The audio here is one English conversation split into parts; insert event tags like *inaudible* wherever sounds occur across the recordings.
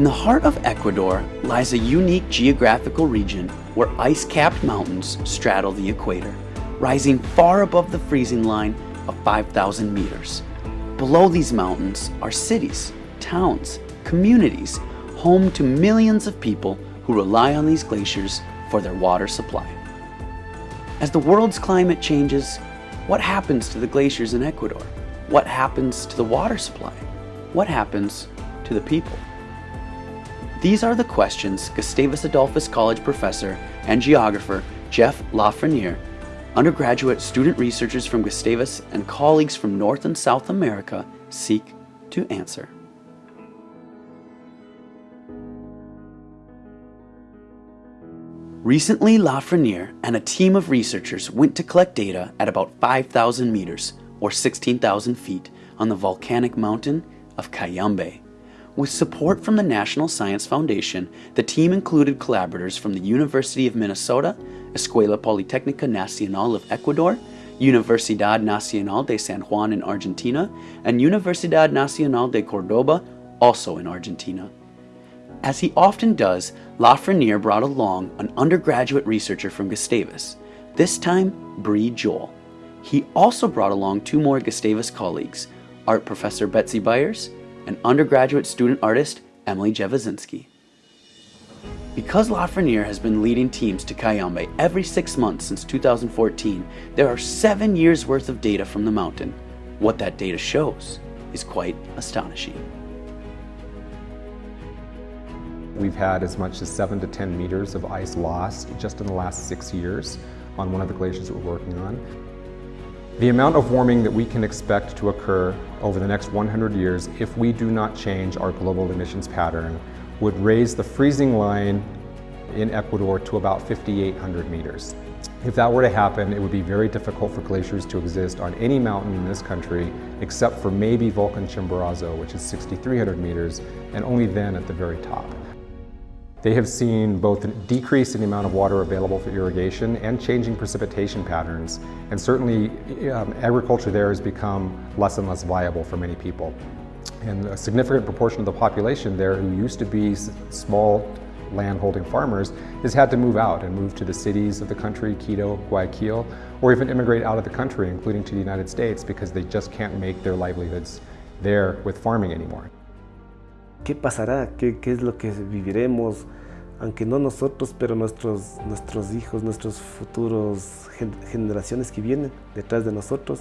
In the heart of Ecuador lies a unique geographical region where ice-capped mountains straddle the equator, rising far above the freezing line of 5,000 meters. Below these mountains are cities, towns, communities, home to millions of people who rely on these glaciers for their water supply. As the world's climate changes, what happens to the glaciers in Ecuador? What happens to the water supply? What happens to the people? These are the questions Gustavus Adolphus College professor and geographer Jeff La Frenierre, undergraduate student researchers from Gustavus and colleagues from North and South America seek to answer. Recently, La Frenierre and a team of researchers went to collect data at about 5,000 meters, or 16,000 feet, on the volcanic mountain of Cayambe. With support from the National Science Foundation, the team included collaborators from the University of Minnesota, Escuela Politécnica Nacional of Ecuador, Universidad Nacional de San Juan in Argentina, and Universidad Nacional de Cordoba, also in Argentina. As he often does, La Frenierre brought along an undergraduate researcher from Gustavus, this time Bree Joel. He also brought along two more Gustavus colleagues, art professor Betsy Byers and undergraduate student artist Emily Jewazinski. Because La Frenierre has been leading teams to Cayambe every six months since 2014, there are seven years worth of data from the mountain. What that data shows is quite astonishing. We've had as much as seven to 10 meters of ice lost just in the last six years on one of the glaciers that we're working on. The amount of warming that we can expect to occur over the next 100 years if we do not change our global emissions pattern would raise the freezing line in Ecuador to about 5,800 meters. If that were to happen, it would be very difficult for glaciers to exist on any mountain in this country except for maybe Volcan Chimborazo, which is 6,300 meters, and only then at the very top. They have seen both a decrease in the amount of water available for irrigation and changing precipitation patterns. And certainly um, agriculture there has become less and less viable for many people. And a significant proportion of the population there who used to be small land-holding farmers has had to move out and move to the cities of the country, Quito, Guayaquil, or even immigrate out of the country, including to the United States, because they just can't make their livelihoods there with farming anymore. ¿Qué pasará? ¿Qué, ¿Qué, es lo que viviremos? Aunque no nosotros, pero nuestros, nuestros hijos, nuestros futuros generaciones que vienen detrás de nosotros,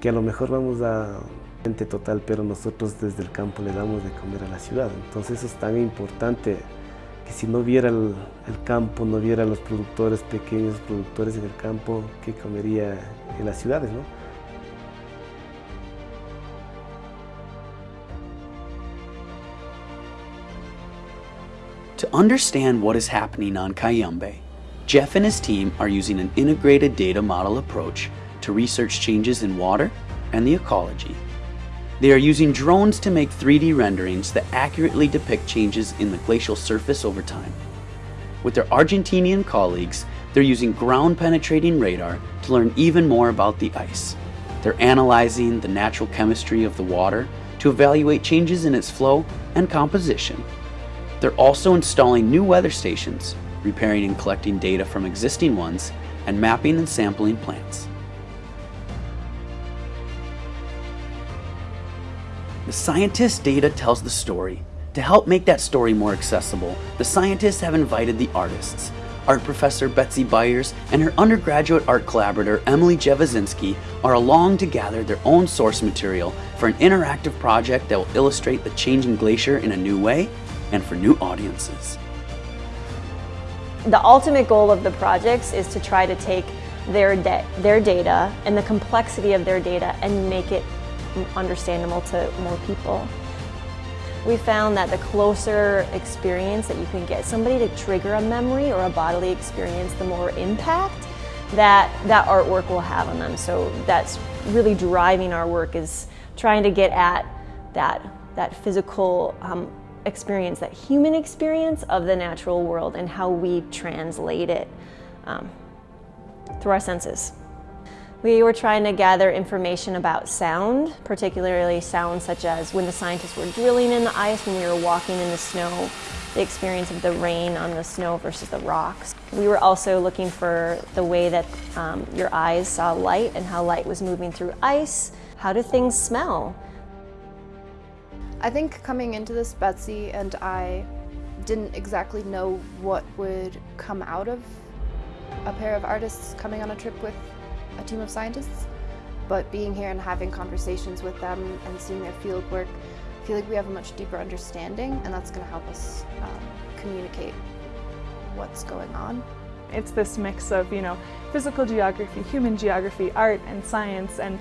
que a lo mejor vamos a gente total, pero nosotros desde el campo le damos de comer a la ciudad. Entonces eso es tan importante que si no viera el, campo, no viera los productores pequeños, productores en el campo, ¿qué comería en las ciudades? ¿no? To understand what is happening on Cayambe, Jeff and his team are using an integrated data model approach to research changes in water and the ecology. They are using drones to make 3D renderings that accurately depict changes in the glacial surface over time. With their Argentinian colleagues, they're using ground-penetrating radar to learn even more about the ice. They're analyzing the natural chemistry of the water to evaluate changes in its flow and composition they're also installing new weather stations, repairing and collecting data from existing ones, and mapping and sampling plants. The scientist's data tells the story. To help make that story more accessible, the scientists have invited the artists. Art professor Betsy Byers and her undergraduate art collaborator Emily Jewazinski are along to gather their own source material for an interactive project that will illustrate the changing glacier in a new way and for new audiences. The ultimate goal of the projects is to try to take their, their data and the complexity of their data and make it understandable to more people. We found that the closer experience that you can get somebody to trigger a memory or a bodily experience, the more impact that that artwork will have on them. So that's really driving our work is trying to get at that, that physical um, experience, that human experience of the natural world and how we translate it um, through our senses. We were trying to gather information about sound, particularly sounds such as when the scientists were drilling in the ice, when we were walking in the snow, the experience of the rain on the snow versus the rocks. We were also looking for the way that um, your eyes saw light and how light was moving through ice. How do things smell? I think coming into this, Betsy and I didn't exactly know what would come out of a pair of artists coming on a trip with a team of scientists, but being here and having conversations with them and seeing their field work, I feel like we have a much deeper understanding and that's going to help us um, communicate what's going on. It's this mix of, you know, physical geography, human geography, art and science and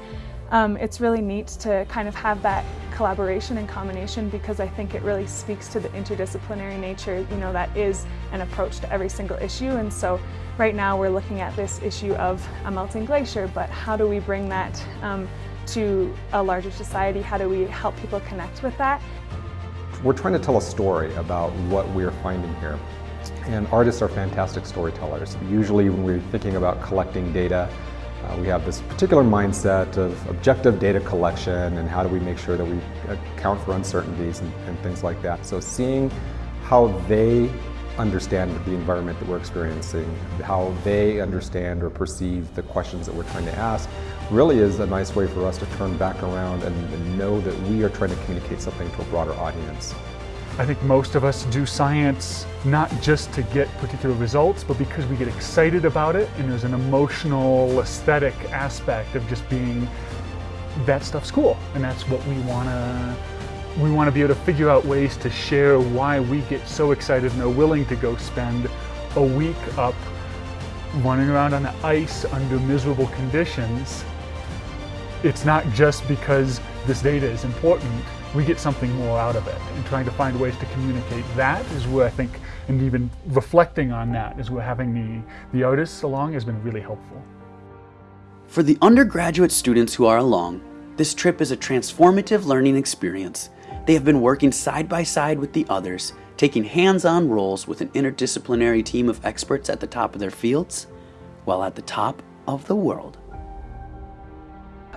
um, it's really neat to kind of have that collaboration and combination because I think it really speaks to the interdisciplinary nature, you know, that is an approach to every single issue. And so right now we're looking at this issue of a melting glacier, but how do we bring that um, to a larger society? How do we help people connect with that? We're trying to tell a story about what we're finding here. And artists are fantastic storytellers. Usually when we're thinking about collecting data, uh, we have this particular mindset of objective data collection and how do we make sure that we account for uncertainties and, and things like that. So seeing how they understand the environment that we're experiencing, how they understand or perceive the questions that we're trying to ask, really is a nice way for us to turn back around and, and know that we are trying to communicate something to a broader audience. I think most of us do science not just to get particular results, but because we get excited about it and there's an emotional, aesthetic aspect of just being, that stuff's cool. And that's what we wanna, we wanna be able to figure out ways to share why we get so excited and are willing to go spend a week up running around on the ice under miserable conditions. It's not just because this data is important, we get something more out of it. And trying to find ways to communicate that is where I think, and even reflecting on that is where having the, the artists along has been really helpful. For the undergraduate students who are along, this trip is a transformative learning experience. They have been working side by side with the others, taking hands-on roles with an interdisciplinary team of experts at the top of their fields, while at the top of the world.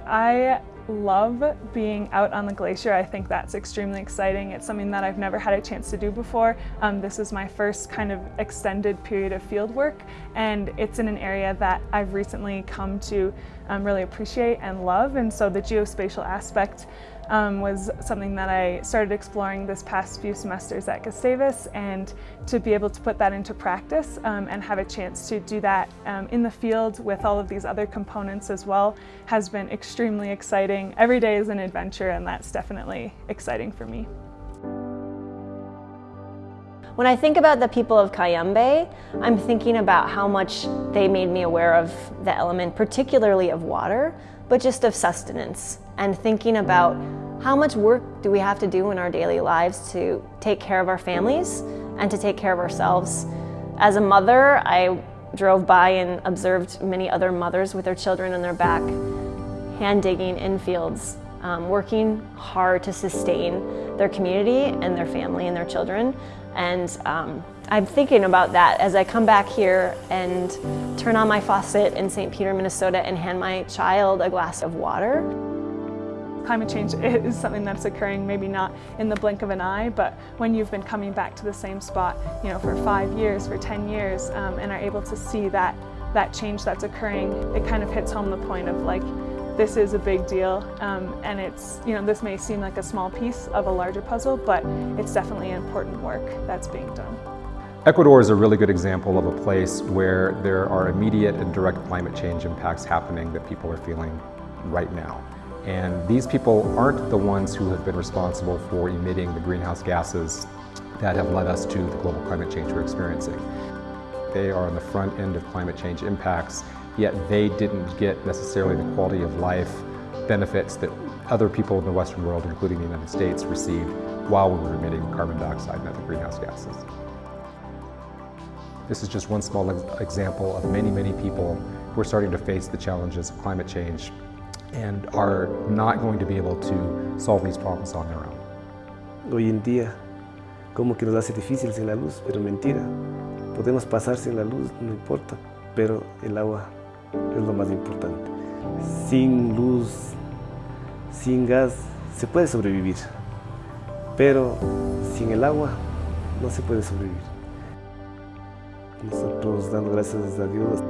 I love being out on the glacier. I think that's extremely exciting. It's something that I've never had a chance to do before. Um, this is my first kind of extended period of field work and it's in an area that I've recently come to um, really appreciate and love and so the geospatial aspect um, was something that I started exploring this past few semesters at Gustavus and to be able to put that into practice um, and have a chance to do that um, in the field with all of these other components as well has been extremely exciting. Every day is an adventure and that's definitely exciting for me. When I think about the people of Cayambe, I'm thinking about how much they made me aware of the element, particularly of water, but just of sustenance and thinking about how much work do we have to do in our daily lives to take care of our families and to take care of ourselves. As a mother, I drove by and observed many other mothers with their children on their back, hand digging in fields, um, working hard to sustain their community and their family and their children. And um, I'm thinking about that as I come back here and turn on my faucet in St. Peter, Minnesota and hand my child a glass of water. Climate change *laughs* is something that's occurring maybe not in the blink of an eye, but when you've been coming back to the same spot you know, for five years, for 10 years, um, and are able to see that, that change that's occurring, it kind of hits home the point of like, this is a big deal um, and it's, you know, this may seem like a small piece of a larger puzzle, but it's definitely important work that's being done. Ecuador is a really good example of a place where there are immediate and direct climate change impacts happening that people are feeling right now. And these people aren't the ones who have been responsible for emitting the greenhouse gases that have led us to the global climate change we're experiencing. They are on the front end of climate change impacts, yet they didn't get necessarily the quality of life benefits that other people in the Western world, including the United States, received while we were emitting carbon dioxide and other greenhouse gases. This is just one small example of many, many people who are starting to face the challenges of climate change and are not going to be able to solve these problems on their own. Hoy en día, como que nos hace difícil sin la luz, pero mentira. Podemos pasar sin la luz, no importa, pero el agua es lo más importante. Sin luz, sin gas, se puede sobrevivir, pero sin el agua no se puede sobrevivir. Nosotros dando gracias a Dios